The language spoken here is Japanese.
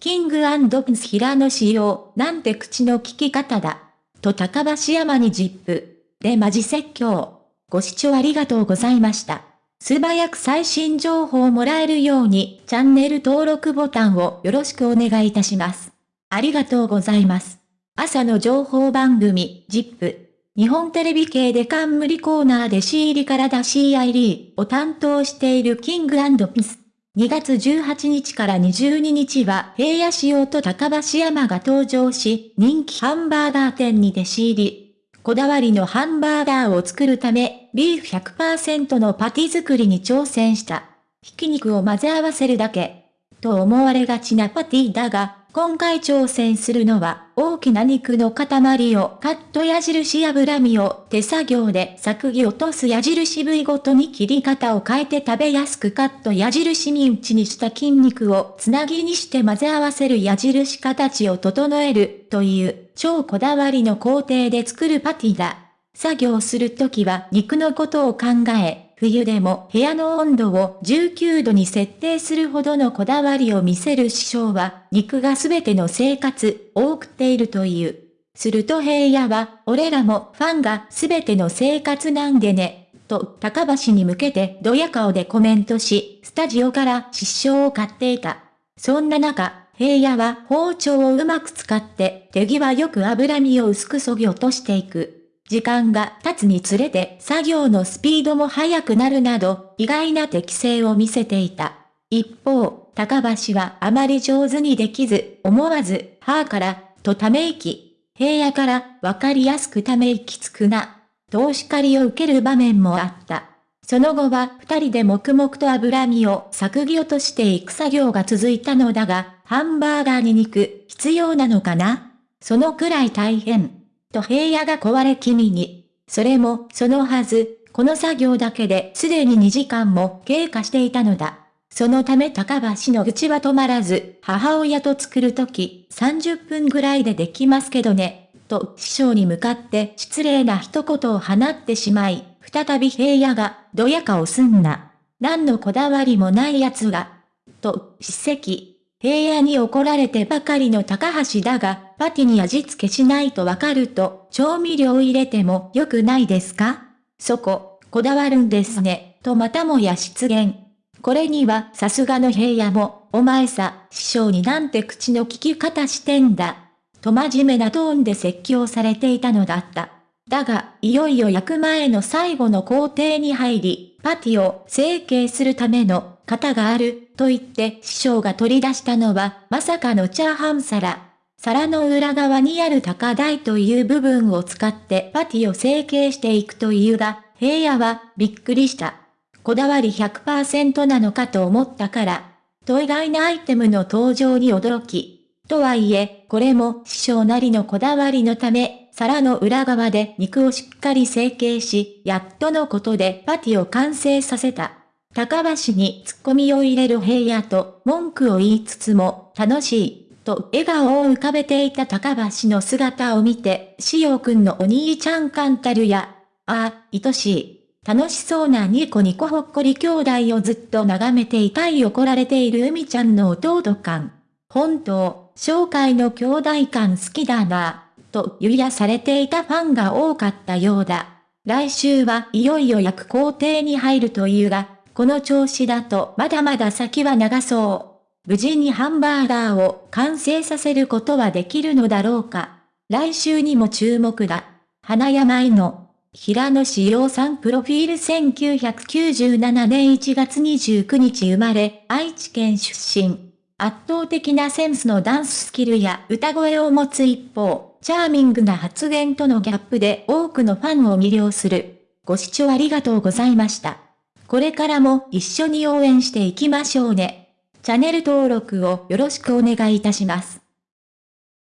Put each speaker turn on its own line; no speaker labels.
キングプンス平野仕様、なんて口の聞き方だ。と高橋山にジップ。でマジ説教。ご視聴ありがとうございました。素早く最新情報をもらえるように、チャンネル登録ボタンをよろしくお願いいたします。ありがとうございます。朝の情報番組、ジップ。日本テレビ系で冠コーナーで C 入りから出 CID を担当しているキングピス。2月18日から22日は平野仕様と高橋山が登場し、人気ハンバーガー店に弟子入り。こだわりのハンバーガーを作るため、ビーフ100%のパティ作りに挑戦した。ひき肉を混ぜ合わせるだけ。と思われがちなパティだが、今回挑戦するのは、大きな肉の塊をカット矢印脂身を手作業で削ぎ落とす矢印部位ごとに切り方を変えて食べやすくカット矢印身打ちにした筋肉をつなぎにして混ぜ合わせる矢印形を整えるという超こだわりの工程で作るパティだ。作業するときは肉のことを考え、冬でも部屋の温度を19度に設定するほどのこだわりを見せる師匠は、肉がすべての生活を送っているという。すると平野は、俺らもファンがすべての生活なんでね、と高橋に向けてドヤ顔でコメントし、スタジオから失笑を買っていた。そんな中、平野は包丁をうまく使って手際よく脂身を薄く削ぎ落としていく。時間が経つにつれて作業のスピードも速くなるなど、意外な適性を見せていた。一方、高橋はあまり上手にできず、思わず、はぁから、とため息。平野から、わかりやすくため息つくな。とお叱りを受ける場面もあった。その後は二人で黙々と脂身を削ぎ落としていく作業が続いたのだが、ハンバーガーに肉、必要なのかな？そのくらい大変。と平野が壊れ気味に。それも、そのはず、この作業だけですでに2時間も経過していたのだ。そのため高橋の愚痴は止まらず、母親と作るとき、30分ぐらいでできますけどね、と師匠に向かって失礼な一言を放ってしまい、再び平野が、どやかをすんな。何のこだわりもない奴が、と、叱責。平野に怒られてばかりの高橋だが、パティに味付けしないとわかると、調味料入れても良くないですか？そこ、こだわるんですね、とまたもや出現。これにはさすがの平野も、お前さ、師匠になんて口の利き方してんだ。と真面目なトーンで説教されていたのだった。だが、いよいよ焼く前の最後の工程に入り、パティを成形するための型がある、と言って師匠が取り出したのは、まさかのチャーハン皿。皿の裏側にある高台という部分を使ってパティを成形していくというが、平野はびっくりした。こだわり100%なのかと思ったから、と意外なアイテムの登場に驚き。とはいえ、これも師匠なりのこだわりのため、皿の裏側で肉をしっかり成形し、やっとのことでパティを完成させた。高橋に突っ込みを入れる平野と文句を言いつつも楽しい、と笑顔を浮かべていた高橋の姿を見て、しおくんのお兄ちゃんカンタルや、ああ、愛しい。楽しそうなニコニコほっこり兄弟をずっと眺めていたい怒られている海ちゃんの弟感。本当、紹介の兄弟感好きだな、と湯やされていたファンが多かったようだ。来週はいよいよ焼く工程に入るというが、この調子だとまだまだ先は長そう。無事にハンバーガーを完成させることはできるのだろうか。来週にも注目だ。花山井の平野志陽さんプロフィール1997年1月29日生まれ、愛知県出身。圧倒的なセンスのダンススキルや歌声を持つ一方、チャーミングな発言とのギャップで多くのファンを魅了する。ご視聴ありがとうございました。これからも一緒に応援していきましょうね。チャンネル登録をよろしくお願いいたします。